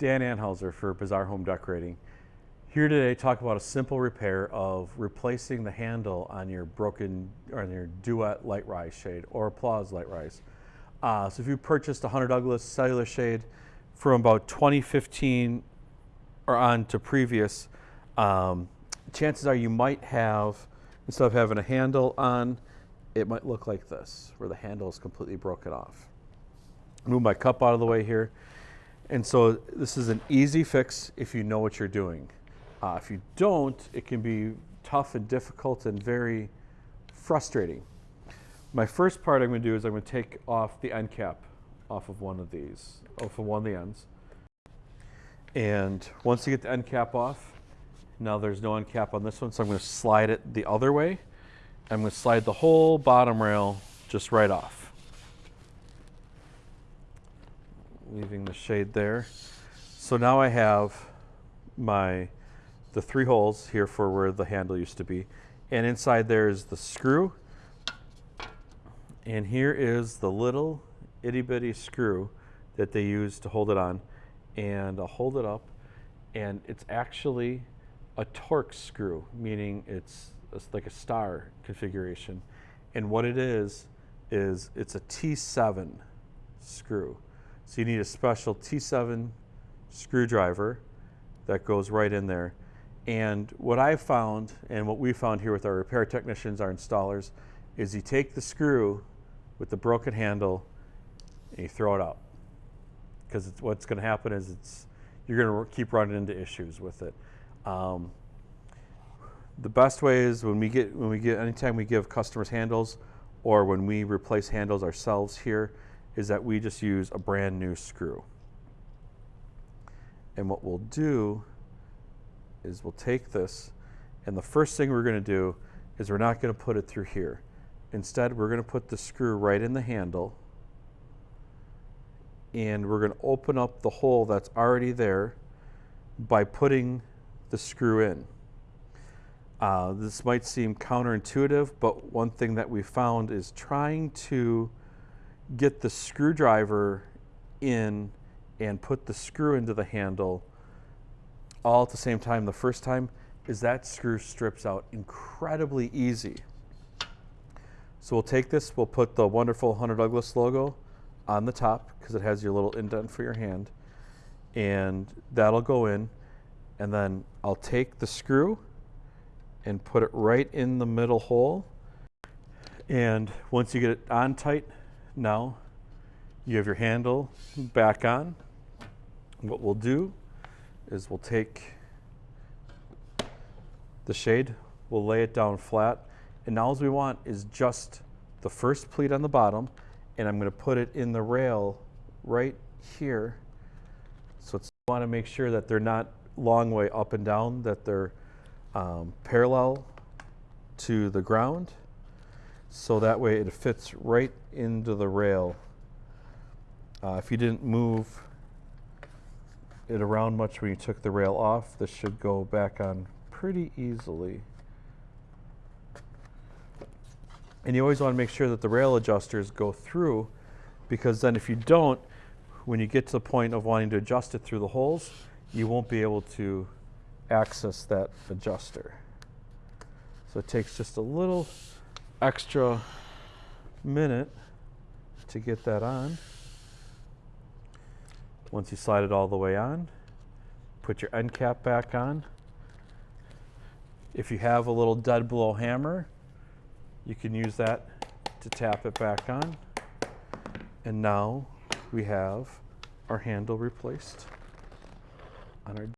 Dan Anhauser for Bizarre Home Decorating. Here today to talk about a simple repair of replacing the handle on your broken, or on your Duette LiteRise shade or Applause LiteRise. Uh, so if you purchased a Hunter Douglas cellular shade from about 2015 or on to previous, um, chances are you might have, instead of having a handle on, it might look like this, where the handle is completely broken off. Move my cup out of the way here. And so this is an easy fix if you know what you're doing. Uh, if you don't, it can be tough and difficult and very frustrating. My first part I'm going to do is I'm going to take off the end cap off of one of these, off of one of the ends. And once you get the end cap off, now there's no end cap on this one, so I'm going to slide it the other way. I'm going to slide the whole bottom rail just right off. Leaving the shade there. So now I have my the three holes here for where the handle used to be. And inside there is the screw. And here is the little itty bitty screw that they use to hold it on. And I'll hold it up and it's actually a Torx screw, meaning it's, it's like a star configuration. And what it is, is it's a T7 screw. So you need a special T7 screwdriver that goes right in there. And what I found, and what we found here with our repair technicians, our installers, is you take the screw with the broken handle and you throw it out. Because what's going to happen is it's you're going to keep running into issues with it. Um, the best way is when we get when we get anytime we give customers handles or when we replace handles ourselves here is that we just use a brand new screw. And what we'll do is we'll take this and the first thing we're going to do is we're not going to put it through here. Instead, we're going to put the screw right in the handle and we're going to open up the hole that's already there by putting the screw in. Uh, this might seem counterintuitive, but one thing that we found is trying to get the screwdriver in and put the screw into the handle all at the same time. The first time is that screw strips out incredibly easy. So we'll take this, we'll put the wonderful Hunter Douglas logo on the top because it has your little indent for your hand and that'll go in. And then I'll take the screw and put it right in the middle hole. And once you get it on tight now you have your handle back on what we'll do is we'll take the shade, we'll lay it down flat, and now all we want is just the first pleat on the bottom, and I'm going to put it in the rail right here. So it's want to make sure that they're not long way up and down, that they're um, parallel to the ground. So that way it fits right into the rail. Uh, if you didn't move it around much when you took the rail off. This should go back on pretty easily. And you always want to make sure that the rail adjusters go through because then if you don't, when you get to the point of wanting to adjust it through the holes, you won't be able to access that adjuster. So it takes just a little extra minute to get that on. Once you slide it all the way on, put your end cap back on. If you have a little dead blow hammer, you can use that to tap it back on. And now we have our handle replaced on our